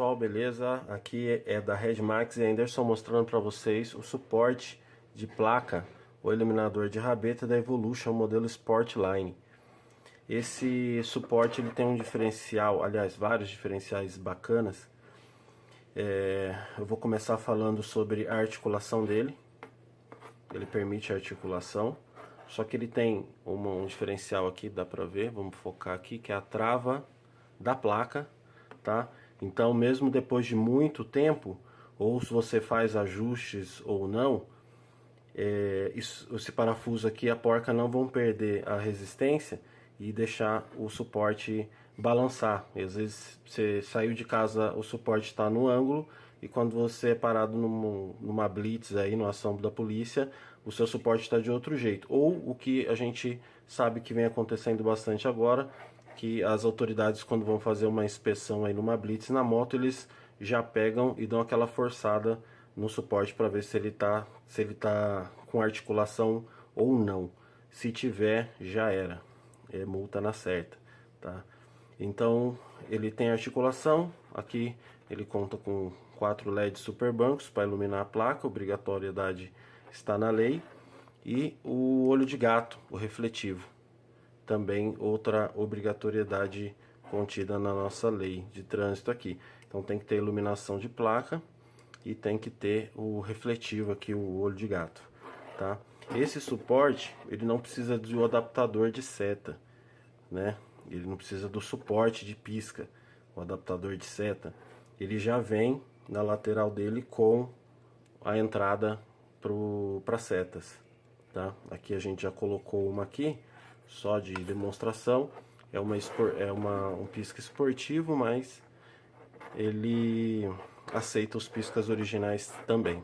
pessoal, beleza? Aqui é da Redmax e Anderson mostrando para vocês o suporte de placa, o eliminador de rabeta da Evolution modelo Sportline. Esse suporte ele tem um diferencial, aliás, vários diferenciais bacanas. É, eu vou começar falando sobre a articulação dele. Ele permite articulação, só que ele tem um diferencial aqui, dá pra ver, vamos focar aqui, que é a trava da placa, tá? Então, mesmo depois de muito tempo, ou se você faz ajustes ou não, é, isso, esse parafuso aqui, a porca não vão perder a resistência e deixar o suporte balançar. Às vezes você saiu de casa, o suporte está no ângulo e quando você é parado numa, numa blitz aí, numa ação da polícia, o seu suporte está de outro jeito. Ou o que a gente sabe que vem acontecendo bastante agora, que as autoridades quando vão fazer uma inspeção aí numa blitz na moto, eles já pegam e dão aquela forçada no suporte para ver se ele tá se ele tá com articulação ou não. Se tiver, já era. É multa na certa, tá? Então, ele tem articulação, aqui ele conta com quatro LEDs super bancos para iluminar a placa, obrigatoriedade está na lei, e o olho de gato, o refletivo também outra obrigatoriedade contida na nossa lei de trânsito aqui. Então tem que ter iluminação de placa e tem que ter o refletivo aqui, o olho de gato, tá? Esse suporte, ele não precisa um adaptador de seta, né? Ele não precisa do suporte de pisca, o adaptador de seta. Ele já vem na lateral dele com a entrada para setas, tá? Aqui a gente já colocou uma aqui, só de demonstração. É, uma, é uma, um pisca esportivo, mas ele aceita os piscas originais também.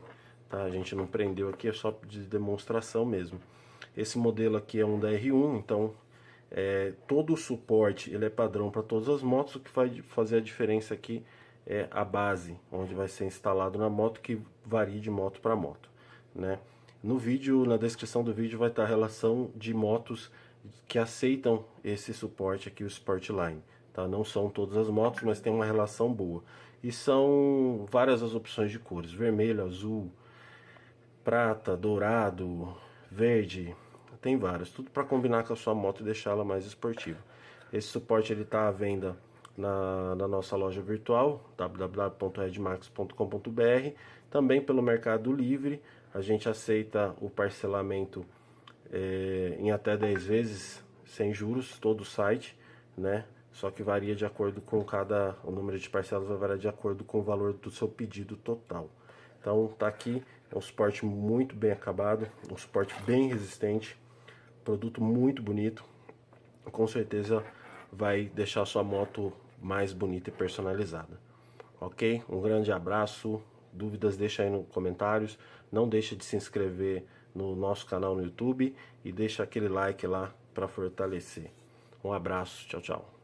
Tá? A gente não prendeu aqui, é só de demonstração mesmo. Esse modelo aqui é um da R1, então é, todo o suporte ele é padrão para todas as motos. O que vai fazer a diferença aqui é a base, onde vai ser instalado na moto, que varia de moto para moto. Né? No vídeo, na descrição do vídeo vai estar a relação de motos que aceitam esse suporte aqui, o Sportline. Tá? Não são todas as motos, mas tem uma relação boa. E são várias as opções de cores, vermelho, azul, prata, dourado, verde, tem várias. Tudo para combinar com a sua moto e deixá-la mais esportiva. Esse suporte ele está à venda na, na, nossa loja virtual, www.redmax.com.br, também pelo Mercado Livre. A gente aceita o parcelamento é, em até 10 vezes sem juros, todo o site, né? Só que varia de acordo com cada, o número de parcelas vai variar de acordo com o valor do seu pedido total. Então tá aqui, é um suporte muito bem acabado, um suporte bem resistente, produto muito bonito, com certeza vai deixar sua moto mais bonita e personalizada. Ok? Um grande abraço, dúvidas deixa aí nos comentários, não deixe de se inscrever no nosso canal no YouTube e deixa aquele like lá para fortalecer. Um abraço, tchau, tchau.